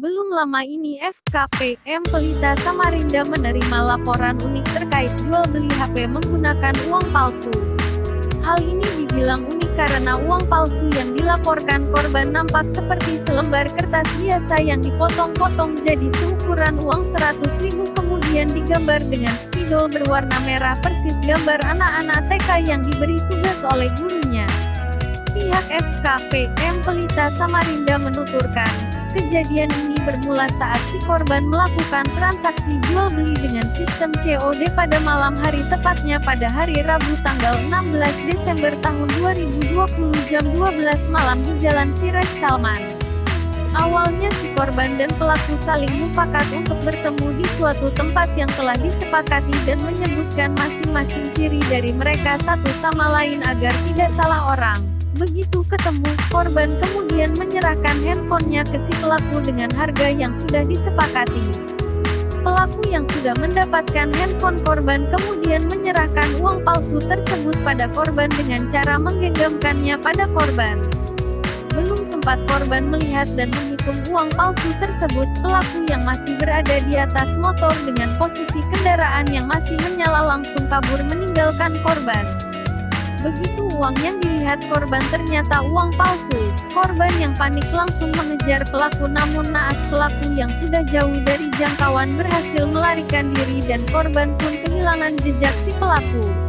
Belum lama ini FKPM Pelita Samarinda menerima laporan unik terkait jual beli HP menggunakan uang palsu. Hal ini dibilang unik karena uang palsu yang dilaporkan korban nampak seperti selembar kertas biasa yang dipotong-potong jadi seukuran uang 100 ribu kemudian digambar dengan spidol berwarna merah persis gambar anak-anak TK yang diberi tugas oleh gurunya. Pihak FKPM Pelita Samarinda menuturkan, Kejadian ini bermula saat si korban melakukan transaksi jual beli dengan sistem COD pada malam hari tepatnya pada hari Rabu tanggal 16 Desember tahun 2020 jam 12 malam di Jalan Siraj Salman. Awalnya si korban dan pelaku saling mufakat untuk bertemu di suatu tempat yang telah disepakati dan menyebutkan masing-masing ciri dari mereka satu sama lain agar tidak salah orang. Begitu ketemu, korban kemudian menyerahkan handphonenya ke si pelaku dengan harga yang sudah disepakati. Pelaku yang sudah mendapatkan handphone korban kemudian menyerahkan uang palsu tersebut pada korban dengan cara menggenggamkannya pada korban. Belum sempat korban melihat dan menghitung uang palsu tersebut, pelaku yang masih berada di atas motor dengan posisi kendaraan yang masih menyala langsung kabur meninggalkan korban. Begitu uang yang dilihat korban ternyata uang palsu, korban yang panik langsung mengejar pelaku namun naas pelaku yang sudah jauh dari jangkauan berhasil melarikan diri dan korban pun kehilangan jejak si pelaku.